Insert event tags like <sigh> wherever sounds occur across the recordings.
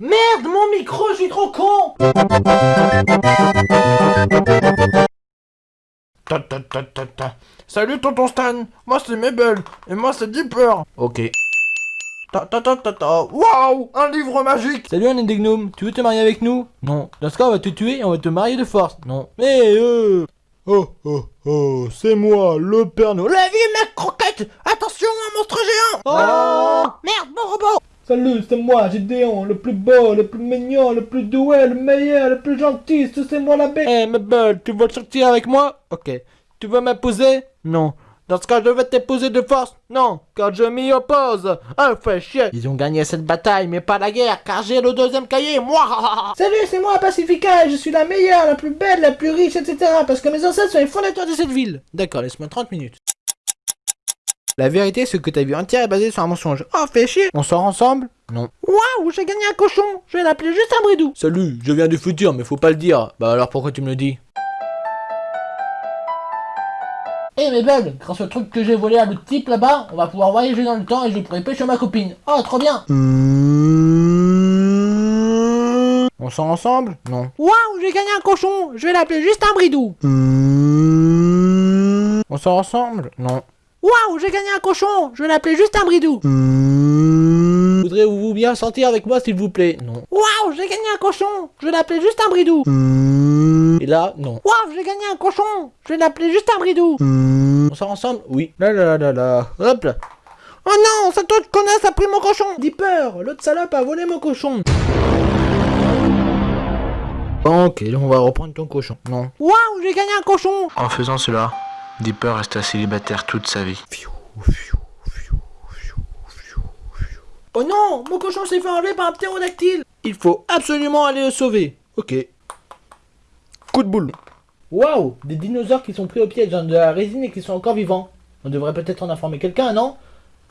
Merde, mon micro, je suis trop con Ta ta ta ta ta. Salut tonton Stan, moi c'est Mabel, et moi c'est Dipper. Ok. Ta ta ta ta ta. Waouh, un livre magique Salut un des gnomes, tu veux te marier avec nous? Non. Dans ce cas, on va te tuer et on va te marier de force. Non. Mais euh Oh oh oh, c'est moi, le Père Noël. La vie, mec croquette Attention, un monstre géant Oh Merde, mon robot Salut, c'est moi, Gédéon, le plus beau, le plus mignon, le plus doué, le meilleur, le plus gentil, c'est moi la bête. Eh, Mabel, tu veux sortir avec moi? Ok. Tu veux m'épouser? Non. Dans ce cas, je vais t'épouser de force? Non, car je m'y oppose Ah, fais chier Ils ont gagné cette bataille, mais pas la guerre, car j'ai le deuxième cahier, moi <laughs> Salut, c'est moi, Pacifica, et je suis la meilleure, la plus belle, la plus riche, etc. Parce que mes ancêtres sont les fondateurs de cette ville. D'accord, laisse-moi 30 minutes. La vérité, c'est que ta vie entière est basée sur un mensonge. Oh, fais chier On sort ensemble? Non. Waouh, j'ai gagné un cochon Je vais l'appeler juste un bridou. Salut, je viens du futur, mais faut pas le dire. Bah alors pourquoi tu me le dis? Eh mais belle, grâce au truc que j'ai volé à l'autre type là-bas, on va pouvoir voyager dans le temps et je pourrai pêcher ma copine. Oh, trop bien On sort ensemble? Non. Waouh, j'ai gagné un cochon Je vais l'appeler juste un bridou. On sort ensemble? Non. Waouh, j'ai gagné un cochon Je vais l'appeler juste un bridou. Voudrez-vous bien sortir avec moi, s'il vous plaît? Non. Waouh, j'ai gagné un cochon Je vais l'appeler juste un bridou. Et là, non. Waouh, j'ai gagné un cochon Je vais l'appeler juste un bridou. On sort ensemble? Oui. Là là là là. Hop là. Oh non, cette autre connasse a pris mon cochon Dipper, l'autre salope a volé mon cochon. Ok, on va reprendre ton cochon. Non. Waouh, j'ai gagné un cochon En faisant cela, Dipper resta célibataire toute sa vie. Oh non, mon cochon s'est fait enlever par un ptérodactyle Il faut absolument aller le sauver. Ok. Coup de boule. Waouh, des dinosaures qui sont pris au piège dans de la résine et qui sont encore vivants. On devrait peut-être en informer quelqu'un, non?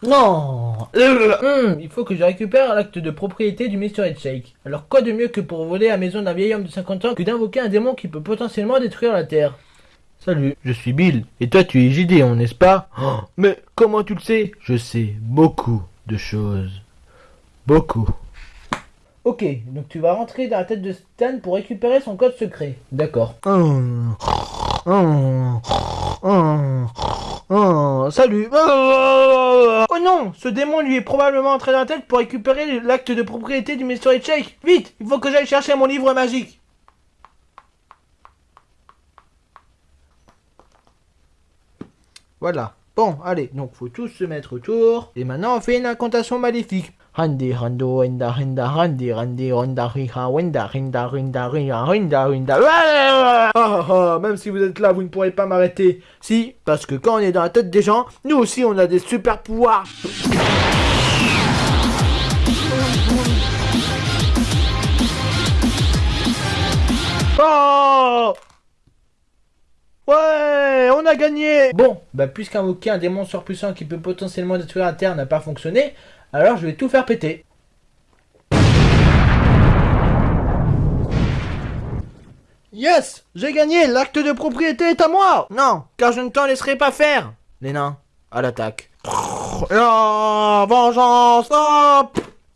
Non Hum, Il faut que je récupère l'acte de propriété du Mr. Headshake. Alors quoi de mieux que pour voler la maison d'un vieil homme de 50 ans que d'invoquer un démon qui peut potentiellement détruire la Terre? Salut, je suis Bill. Et toi tu es Gideon, n'est-ce pas Oh, Mais comment tu le sais Je sais beaucoup de choses. Beaucoup. Ok, donc tu vas rentrer dans la tête de Stan pour récupérer son code secret. D'accord. salut Oh non Ce démon lui est probablement entré dans la tête pour récupérer l'acte de propriété du Mystery Shake Vite Il faut que j'aille chercher mon livre magique Voilà. Bon, allez, donc faut tous se mettre autour. Et maintenant, on fait une incantation maléfique. Handi, hando, henda, henda, handi, handi, honda, riha, wenda, rinda, rinda, riha, rinda, rinda. Ah, ah, ah, même si vous êtes là, vous ne pourrez pas m'arrêter. Si, parce que quand on est dans la tête des gens, nous aussi, on a des super pouvoirs. Oh Ouais, on a gagné. Bon, bah puisqu'invoquer un démon surpuissant qui peut potentiellement détruire la Terre n'a pas fonctionné, alors je vais tout faire péter. Yes J'ai gagné L'acte de propriété est à moi. Non, car je ne t'en laisserai pas faire. Les nains, à l'attaque. Ah, vengeance oh,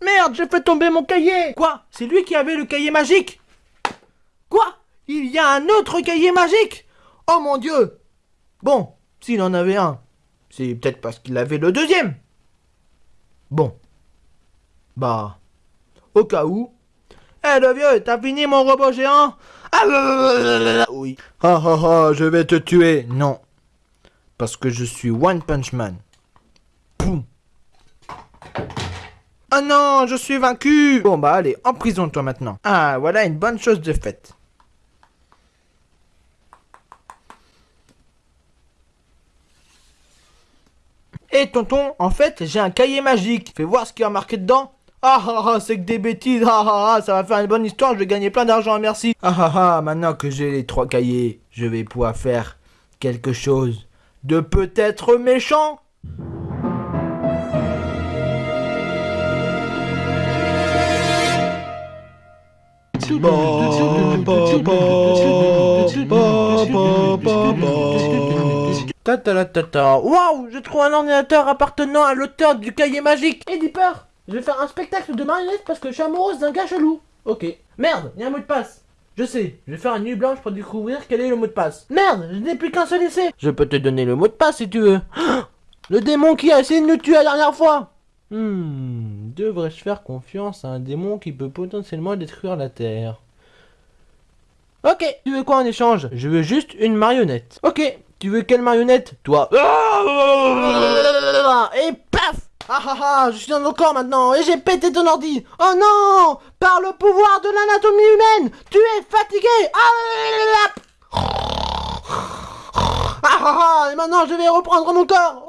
Merde, j'ai fait tomber mon cahier. Quoi? C'est lui qui avait le cahier magique? Quoi? Il y a un autre cahier magique? Oh mon dieu Bon, s'il en avait un, c'est peut-être parce qu'il avait le deuxième. Bon. Bah. Au cas où. Eh le vieux, t'as fini mon robot géant? Ah Oui. Ah ah ah, je vais te tuer. Non. Parce que je suis One Punch Man. Poum. Ah non, je suis vaincu Bon bah allez, en prison toi maintenant. Ah, voilà une bonne chose de faite. Eh tonton, en fait, j'ai un cahier magique. Fais voir ce qu'il y a marqué dedans. Ah ah ah, c'est que des bêtises. Ah ah ah, ça va faire une bonne histoire, je vais gagner plein d'argent, merci. Ah ah ah, maintenant que j'ai les trois cahiers, je vais pouvoir faire quelque chose de peut-être méchant. Waouh, j'ai trouvé un ordinateur appartenant à l'auteur du cahier magique. Et Dipper, Je vais faire un spectacle de marionnettes parce que je suis amoureuse d'un gars chelou. Ok. Merde, il y a un mot de passe. Je sais, je vais faire une nuit blanche pour découvrir quel est le mot de passe. Merde, je n'ai plus qu'un seul essai. Je peux te donner le mot de passe si tu veux. <gasps> Le démon qui a essayé de nous tuer la dernière fois. Hmm, devrais-je faire confiance à un démon qui peut potentiellement détruire la Terre? Ok, tu veux quoi en échange? Je veux juste une marionnette. Ok, tu veux quelle marionnette Toi. Et paf ah ah ah, je suis dans ton corps maintenant et j'ai pété ton ordi. Oh non Par le pouvoir de l'anatomie humaine, tu es fatigué. Ah ah ah Et maintenant je vais reprendre mon corps.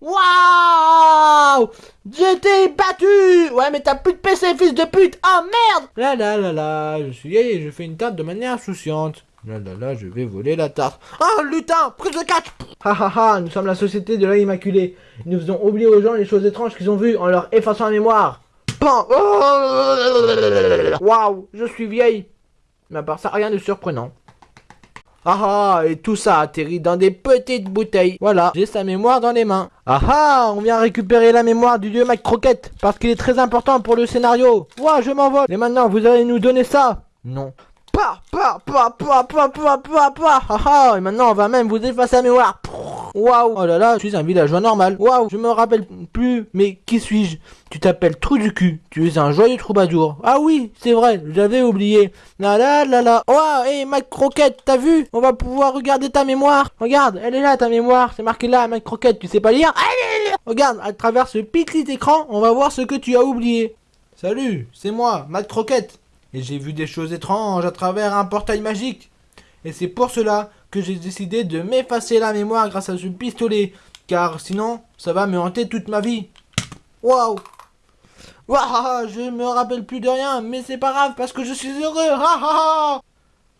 Waouh été battu Ouais mais t'as plus de PC fils de pute Oh merde Là là là là, je suis et je fais une tarte de manière insouciante. Là là là, je vais voler la tarte. Oh lutin Prise de catch Ha ha ha, nous sommes la société de l'œil immaculé. Nous faisons oublier aux gens les choses étranges qu'ils ont vues en leur effaçant la mémoire. Pan Waouh, je suis vieille. Mais à part ça, rien de surprenant. Ah ah, et tout ça atterrit dans des petites bouteilles. Voilà, j'ai sa mémoire dans les mains. Ah ah, on vient récupérer la mémoire du dieu Mike Croquette, parce qu'il est très important pour le scénario. Ouah, je m'envole. Et maintenant, vous allez nous donner ça Non. Pa, pa, pa, pa, pa, pa, pa, pa. Ah et maintenant, on va même vous effacer la mémoire. Waouh Oh là là, je suis un villageois normal. Waouh, je me rappelle plus. Mais qui suis-je? Tu t'appelles Trou du cul. Tu es un joyeux troubadour. Ah oui, c'est vrai, j'avais oublié. La la la la. Waouh, hé, ma croquette, t'as vu? On va pouvoir regarder ta mémoire. Regarde, elle est là ta mémoire. C'est marqué là, ma croquette. Tu sais pas lire? Regarde, à travers ce petit écran, on va voir ce que tu as oublié. Salut, c'est moi, Matt Croquette. Et j'ai vu des choses étranges à travers un portail magique. Et c'est pour cela que j'ai décidé de m'effacer la mémoire grâce à ce pistolet. Car sinon, ça va me hanter toute ma vie. Waouh Waouh Je me rappelle plus de rien, mais c'est pas grave parce que je suis heureux.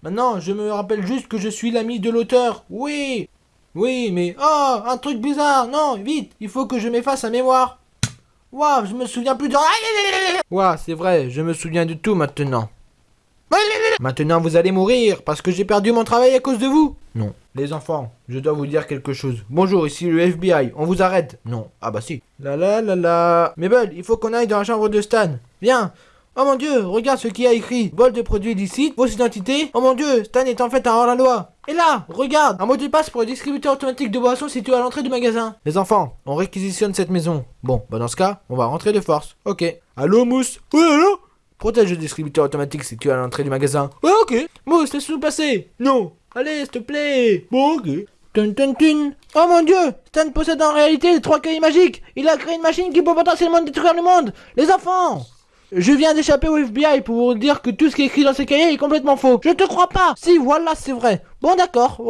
Maintenant, je me rappelle juste que je suis l'ami de l'auteur. Oui Oui, mais... Oh Un truc bizarre Non, vite Il faut que je m'efface la mémoire. Waouh Je me souviens plus de. Waouh, c'est vrai, je me souviens de tout maintenant. Maintenant vous allez mourir parce que j'ai perdu mon travail à cause de vous. Non. Les enfants, je dois vous dire quelque chose. Bonjour, ici le FBI, on vous arrête. Non. Ah bah si. La la la la. Mabel, il faut qu'on aille dans la chambre de Stan. Viens. Oh mon dieu, regarde ce qu'il a écrit. Vol de produits illicites, fausse identité. Oh mon dieu, Stan est en fait un hors-la-loi. Et là, regarde, un mot de passe pour le distributeur automatique de boissons situé à l'entrée du magasin. Les enfants, on réquisitionne cette maison. Bon, bah dans ce cas, on va rentrer de force. Ok. Allô, Mousse? Oui, allô? Protège le distributeur automatique situé à l'entrée du magasin. Ouais, ok. Mousse, laisse-nous passer. Non. Allez, s'il te plaît. Bon, ok. Tun, tun, tun. Oh mon dieu Stan possède en réalité les trois cahiers magiques Il a créé une machine qui peut potentiellement détruire le monde Les enfants je viens d'échapper au FBI pour vous dire que tout ce qui est écrit dans ces cahiers est complètement faux. Je te crois pas. Si, voilà, c'est vrai. Bon, d'accord.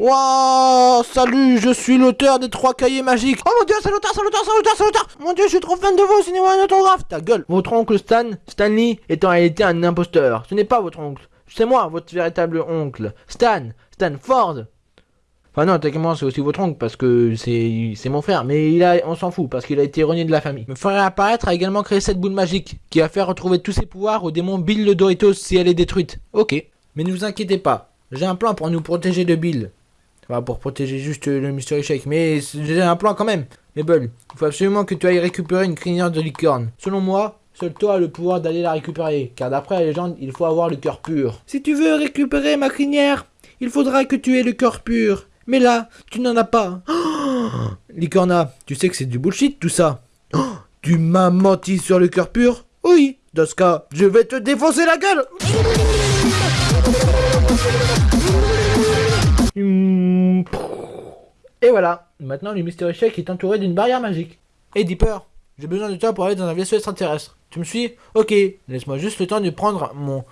Waouh, salut, je suis l'auteur des trois cahiers magiques. Oh mon dieu, c'est l'auteur, c'est l'auteur, c'est l'auteur, c'est l'auteur. Mon dieu, je suis trop fan de vous, signez-moi un autographe. Ta gueule. Votre oncle Stan, Stanley, est en réalité un imposteur. Ce n'est pas votre oncle. C'est moi, votre véritable oncle. Stan, Stan Ford. Enfin non, techniquement c'est aussi votre oncle parce que c'est mon frère, mais il a, on s'en fout parce qu'il a été renié de la famille. Me ferait apparaître a également créé cette boule magique qui a fait retrouver tous ses pouvoirs au démon Bill le Doritos si elle est détruite. Ok, mais ne vous inquiétez pas, j'ai un plan pour nous protéger de Bill. Enfin pour protéger juste le Mystery Shake, mais j'ai un plan quand même. Mais Bull, il faut absolument que tu ailles récupérer une crinière de licorne. Selon moi, Seul toi a le pouvoir d'aller la récupérer, car d'après la légende, il faut avoir le cœur pur. Si tu veux récupérer ma crinière, il faudra que tu aies le cœur pur. Mais là, tu n'en as pas. Oh <gasps> Licorna, tu sais que c'est du bullshit tout ça. Oh, <gasps> tu m'as menti sur le cœur pur? Oui. Dans ce cas, je vais te défoncer la gueule. Et voilà. Maintenant, le Mystery Shake est entouré d'une barrière magique. Et Dipper, j'ai besoin de toi pour aller dans un vaisseau extraterrestre. Tu me suis? Ok. Laisse-moi juste le temps de prendre mon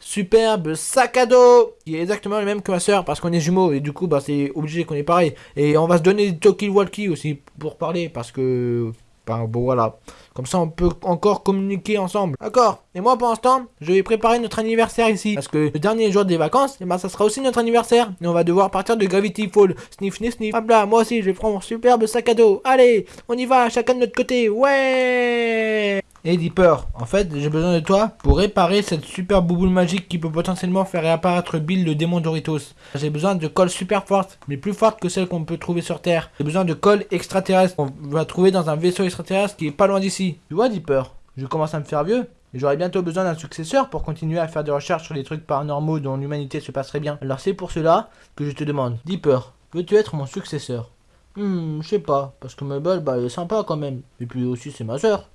superbe sac à dos. Qui est exactement le même que ma soeur parce qu'on est jumeaux et du coup bah c'est obligé qu'on est pareil. Et on va se donner des talkie walkie aussi pour parler parce que bah, bon voilà. Comme ça on peut encore communiquer ensemble. D'accord. Et moi pour l'instant je vais préparer notre anniversaire ici. Parce que le dernier jour des vacances et bah ça sera aussi notre anniversaire. Et on va devoir partir de Gravity Fall sniff sniff sniff. Hop là moi aussi je vais prendre mon superbe sac à dos. Allez on y va chacun de notre côté. Ouais Et Dipper, en fait, j'ai besoin de toi pour réparer cette super bouboule magique qui peut potentiellement faire réapparaître Bill le démon Doritos. J'ai besoin de colle super forte, mais plus forte que celle qu'on peut trouver sur Terre. J'ai besoin de colle extraterrestre qu'on va trouver dans un vaisseau extraterrestre qui est pas loin d'ici. Tu vois, Dipper, je commence à me faire vieux. et J'aurai bientôt besoin d'un successeur pour continuer à faire des recherches sur les trucs paranormaux dont l'humanité se passerait bien. Alors c'est pour cela que je te demande, Dipper, veux-tu être mon successeur? Hmm, je sais pas, parce que Mabel, bah, elle est sympa quand même. Et puis aussi, c'est ma soeur.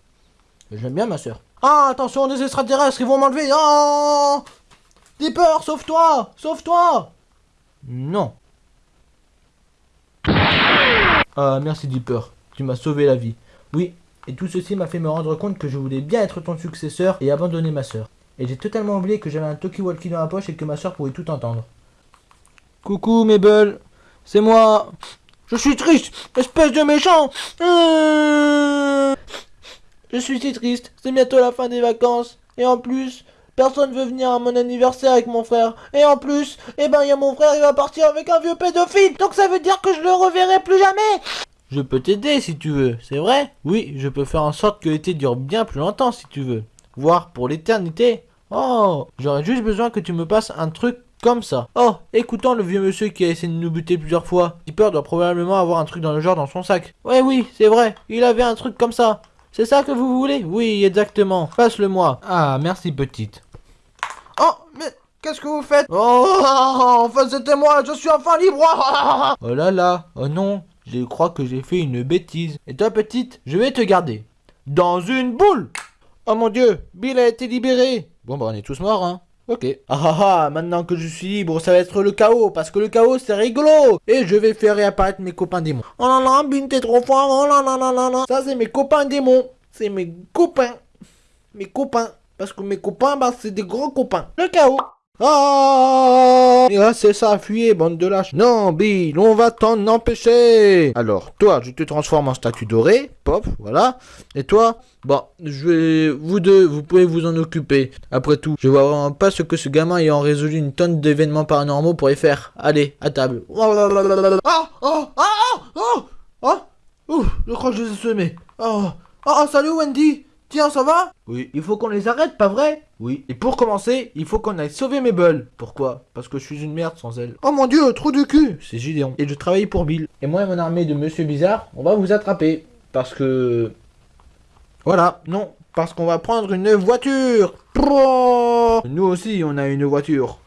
J'aime bien ma soeur. Ah, attention, des extraterrestres, ils vont m'enlever. Oh Dipper, sauve-toi Sauve-toi Non. Ah, merci Dipper. Tu m'as sauvé la vie. Oui, et tout ceci m'a fait me rendre compte que je voulais bien être ton successeur et abandonner ma soeur. Et j'ai totalement oublié que j'avais un talkie-walkie dans la poche et que ma soeur pouvait tout entendre. Coucou Mabel, c'est moi. Je suis triste, espèce de méchant. Euh, Je suis si triste, c'est bientôt la fin des vacances. Et en plus, personne veut venir à mon anniversaire avec mon frère. Et en plus, eh ben, il y a mon frère, il va partir avec un vieux pédophile. Donc ça veut dire que je le reverrai plus jamais. Je peux t'aider si tu veux, c'est vrai? Oui, je peux faire en sorte que l'été dure bien plus longtemps si tu veux. Voire pour l'éternité. Oh, j'aurais juste besoin que tu me passes un truc comme ça. Oh, écoutons le vieux monsieur qui a essayé de nous buter plusieurs fois. Dipper doit probablement avoir un truc dans le genre dans son sac. Ouais, oui, c'est vrai. Il avait un truc comme ça. C'est ça que vous voulez? Oui, exactement. Passe-le-moi. Ah, merci petite. Oh, mais qu'est-ce que vous faites? Oh, enfin c'était moi, je suis enfin libre. <laughs> oh là là, oh non, je crois que j'ai fait une bêtise. Et toi petite, je vais te garder. Dans une boule Oh mon dieu, Bill a été libéré. Bon bah on est tous morts hein. Ok. Ah ah ah, maintenant que je suis libre, ça va être le chaos, parce que le chaos c'est rigolo Et je vais faire réapparaître mes copains démons. Oh là là, Bill t'es trop fort, oh là là là là là Ça c'est mes copains démons, c'est mes copains. Mes copains. Parce que mes copains, bah c'est des gros copains. Le chaos ah là, c'est ça, fuyez, bande de lâches. Non, Bill, on va t'en empêcher. Alors, toi, je te transforme en statue dorée. Pop, voilà. Et toi, bon, je vais... Vous deux, vous pouvez vous en occuper. Après tout, je vois vraiment pas ce que ce gamin ayant résolu une tonne d'événements paranormaux pourrait faire. Allez, à table. Ah Oh Ah Ah Oh Oh Ouh, je crois que je les ai semés. Oh Oh, salut Wendy Tiens, ça va? Oui. Il faut qu'on les arrête, pas vrai? Oui. Et pour commencer, il faut qu'on aille sauver Mabel. Pourquoi? Parce que je suis une merde sans elle. Oh mon dieu, trou du cul C'est Gideon. Et je travaille pour Bill. Et moi et mon armée de Monsieur Bizarre, on va vous attraper. Parce que... Voilà, non. Parce qu'on va prendre une voiture. Nous aussi, on a une voiture.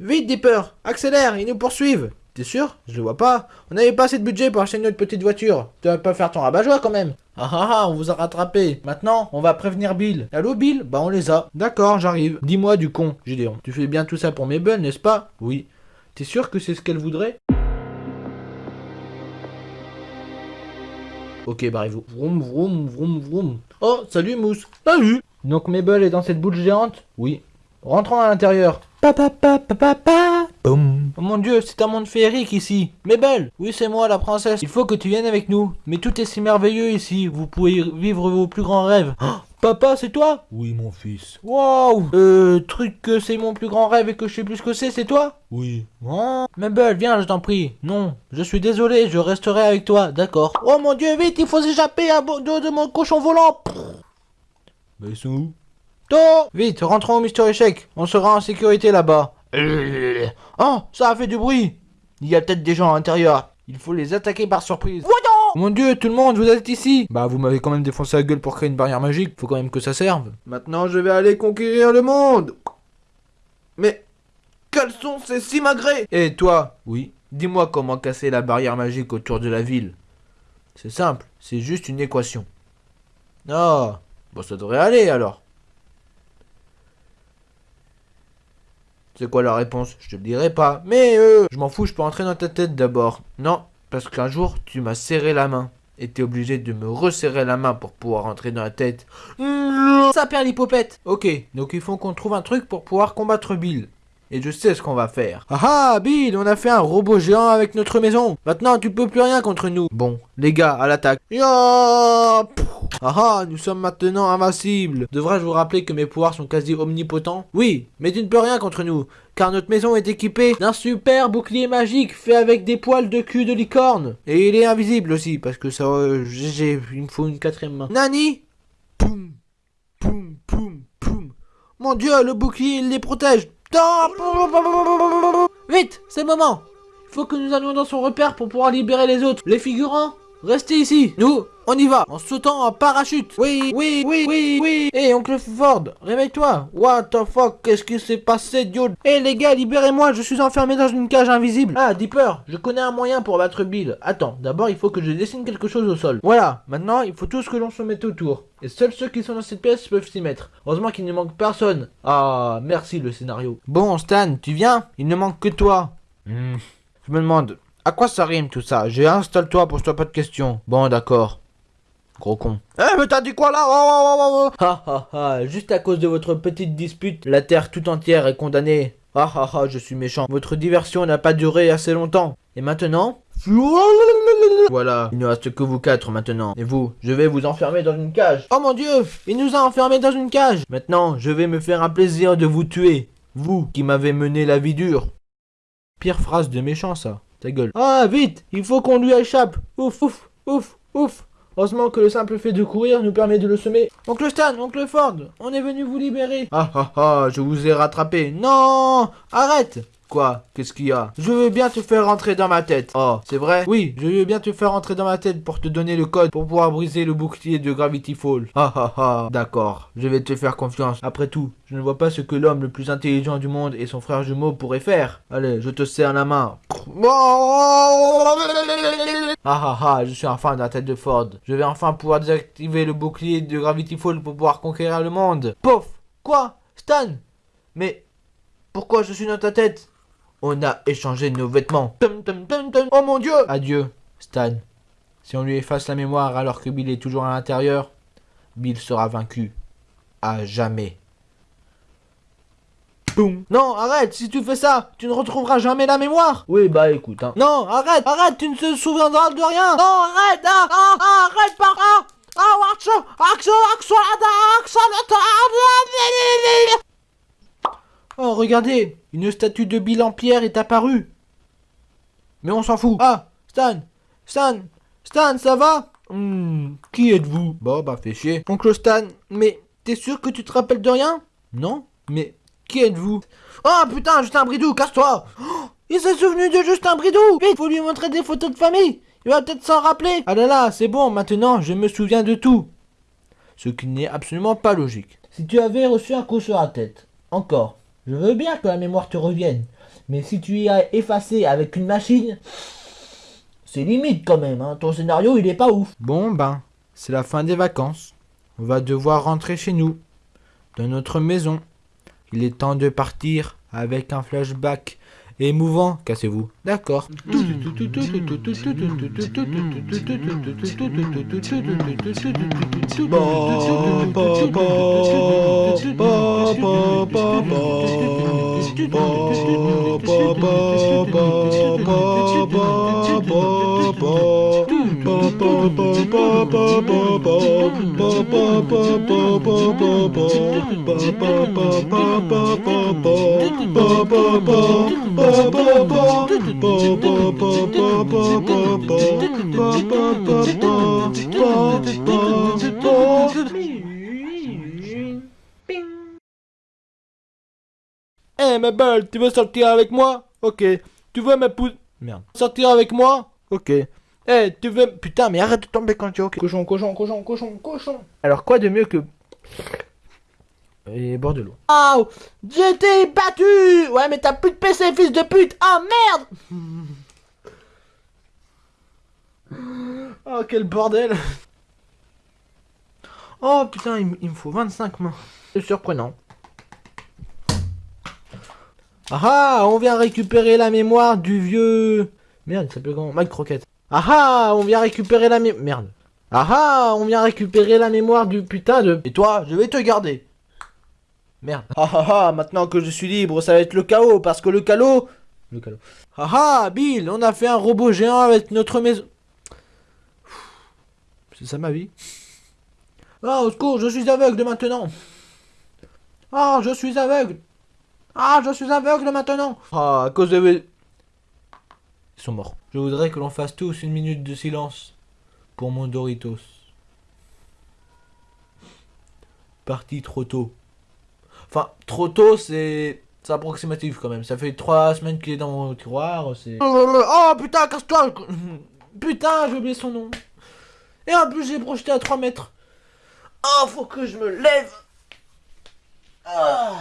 Vite, Dipper Accélère, ils nous poursuivent T'es sûr? Je le vois pas. On n'avait pas assez de budget pour acheter notre petite voiture. Tu vas pas faire ton rabat-joie quand même. Ah ah ah, on vous a rattrapé. Maintenant, on va prévenir Bill. Allô Bill? Bah on les a. D'accord, j'arrive. Dis-moi du con, Gideon. Tu fais bien tout ça pour Mabel, n'est-ce pas? Oui. T'es sûr que c'est ce qu'elle voudrait? Ok, barrez-vous. Vroom, vroom, vroom, vroom. Oh, salut Mousse. Salut Donc Mabel est dans cette boule géante? Oui. Rentrons à l'intérieur. Papa, papa, papa, boum. Oh mon dieu, c'est un monde féerique ici. Mabel Oui, c'est moi, la princesse. Il faut que tu viennes avec nous. Mais tout est si merveilleux ici. Vous pouvez vivre vos plus grands rêves. Oh, <gasps> papa, c'est toi? Oui, mon fils. Waouh Euh, truc que c'est mon plus grand rêve et que je sais plus ce que c'est, c'est toi? Oui. Oh. Mabel, viens, je t'en prie. Non, je suis désolé, je resterai avec toi, d'accord. Oh mon dieu, vite, il faut s'échapper à bord de, de mon cochon volant. Mais ils sont où? To Vite, rentrons au Mister Échec. On sera en sécurité là-bas. <laughs> Oh, ça a fait du bruit. Il y a peut-être des gens à l'intérieur. Il faut les attaquer par surprise. Mon dieu, tout le monde, vous êtes ici Bah, vous m'avez quand même défoncé la gueule pour créer une barrière magique. Faut quand même que ça serve. Maintenant, je vais aller conquérir le monde. Mais, quels sont ces simagrées? Et toi? Oui. Dis-moi comment casser la barrière magique autour de la ville. C'est simple, c'est juste une équation. Ah, bon, ça devrait aller alors. C'est quoi la réponse? Je te le dirai pas. Mais euh, je m'en fous, je peux entrer dans ta tête d'abord. Non, parce qu'un jour, tu m'as serré la main. Et t'es obligé de me resserrer la main pour pouvoir entrer dans la tête. Ça perd l'hypopète. Ok, donc il faut qu'on trouve un truc pour pouvoir combattre Bill. Et je sais ce qu'on va faire. Ah ah, Bill, on a fait un robot géant avec notre maison. Maintenant, tu peux plus rien contre nous. Bon, les gars, à l'attaque. Ah ah, nous sommes maintenant invincibles. Devrais-je vous rappeler que mes pouvoirs sont quasi omnipotents? Oui, mais tu ne peux rien contre nous, car notre maison est équipée d'un super bouclier magique fait avec des poils de cul de licorne. Et il est invisible aussi, parce que ça... euh, il me faut une quatrième main. Nani? Poum Mon dieu, le bouclier, il les protège Vite, c'est le moment. Il faut que nous allions dans son repère pour pouvoir libérer les autres. Les figurants, restez ici. Nous, on y va, en sautant en parachute. Oui, oui, oui, oui, oui. Hé, oncle Ford, réveille-toi. What the fuck, qu'est-ce qui s'est passé, dude? Hé, les gars, libérez-moi, je suis enfermé dans une cage invisible. Ah, Dipper, je connais un moyen pour battre Bill. Attends, d'abord, il faut que je dessine quelque chose au sol. Voilà, maintenant, il faut tous que l'on se mette autour. Et seuls ceux qui sont dans cette pièce peuvent s'y mettre. Heureusement qu'il ne manque personne. Ah, merci le scénario. Bon, Stan, tu viens? Il ne manque que toi. Hmm, Je me demande, à quoi ça rime tout ça? J'ai installe-toi, pose-toi pas de questions. Bon, d'accord. Gros con. Eh, mais t'as dit quoi là? Oh, oh, oh, oh. Ha ha ha, juste à cause de votre petite dispute, la Terre tout entière est condamnée. Ah ah ah, je suis méchant. Votre diversion n'a pas duré assez longtemps. Et maintenant? Voilà, il ne reste que vous quatre maintenant. Et vous, je vais vous enfermer dans une cage. Oh mon dieu, il nous a enfermés dans une cage. Maintenant, je vais me faire un plaisir de vous tuer. Vous qui m'avez mené la vie dure. Pire phrase de méchant ça. Ta gueule. Ah, vite, il faut qu'on lui échappe. Ouf, ouf, ouf, ouf. Heureusement que le simple fait de courir nous permet de le semer. Oncle Stan, oncle Ford, on est venu vous libérer. Ah ah ah, je vous ai rattrapé. Non Arrête Quoi? Qu'est-ce qu'il y a? Je veux bien te faire rentrer dans ma tête. Oh, c'est vrai? Oui, je veux bien te faire rentrer dans ma tête pour te donner le code pour pouvoir briser le bouclier de Gravity Fall. Ah ah ah, d'accord. Je vais te faire confiance. Après tout, je ne vois pas ce que l'homme le plus intelligent du monde et son frère jumeau pourraient faire. Allez, je te serre la main. Ah ah ah, je suis enfin dans la tête de Ford. Je vais enfin pouvoir désactiver le bouclier de Gravity Fall pour pouvoir conquérir le monde. Pouf Quoi? Stan? Mais pourquoi je suis dans ta tête? On a échangé nos vêtements. Tum, tum, tum, tum. Oh mon dieu Adieu, Stan. Si on lui efface la mémoire alors que Bill est toujours à l'intérieur, Bill sera vaincu. À jamais. Boum. Non, arrête, si tu fais ça, tu ne retrouveras jamais la mémoire. Oui, bah écoute, hein. Non, arrête, arrête, tu ne te souviendras de rien. Non, arrête, ah, ah, ah, arrête par là. Ah, action, action, action, action, action, Oh, regardez, une statue de Bill en pierre est apparue. Mais on s'en fout. Ah, Stan, Stan, Stan, ça va? Hmm, qui êtes-vous? Bon, bah fais chier. Oncle Stan, mais t'es sûr que tu te rappelles de rien? Non, mais qui êtes-vous? Oh putain, Justin Bridou, casse-toi Oh, <gasps> Il s'est souvenu de Justin Bridou Vite, faut lui montrer des photos de famille Il va peut-être s'en rappeler Ah là là, c'est bon, maintenant je me souviens de tout. Ce qui n'est absolument pas logique. Si tu avais reçu un coup sur la tête, encore, je veux bien que la mémoire te revienne. Mais si tu y as effacé avec une machine, c'est limite quand même, hein. ton scénario il est pas ouf. Bon ben, c'est la fin des vacances. On va devoir rentrer chez nous, dans notre maison. Il est temps de partir avec un flashback émouvant. Cassez-vous. D'accord. Tu veux sortir avec moi? Ok. Tu veux ma pousse... Merde. Sortir avec moi? Ok. Eh, tu veux... Putain, mais arrête de tomber quand tu es ok. Cochon, cochon, cochon, cochon, cochon. Alors quoi de mieux que... Et bord de l'eau. Oh J'ai été battu Ouais, mais t'as plus de PC, fils de pute Ah, merde Oh, quel bordel Oh, putain, il, il me faut 25 mains. C'est surprenant. Ah ah, on vient récupérer la mémoire du vieux... Merde, il s'appelle comment? Mike Croquette. Ah ah, on vient récupérer la mémoire... Merde. Ah ah, on vient récupérer la mémoire du putain de... Et toi, je vais te garder. Merde. Ah ah ah, maintenant que je suis libre, ça va être le chaos, parce que le chaos... Le chaos. Ah ah, Bill, on a fait un robot géant avec notre maison... C'est ça ma vie Ah, au secours, je suis aveugle maintenant Ah, je suis aveugle Ah, je suis aveugle maintenant Ah, à cause de... Ils sont morts. Je voudrais que l'on fasse tous une minute de silence pour mon Doritos. Parti trop tôt. Enfin, trop tôt, c'est... C'est approximatif quand même. Ça fait trois semaines qu'il est dans mon tiroir, c'est... Oh putain, casse-toi <laughs> Putain, j'ai oublié son nom. Et en plus, j'ai projeté à 3 mètres. Oh, faut que je me lève. Ah.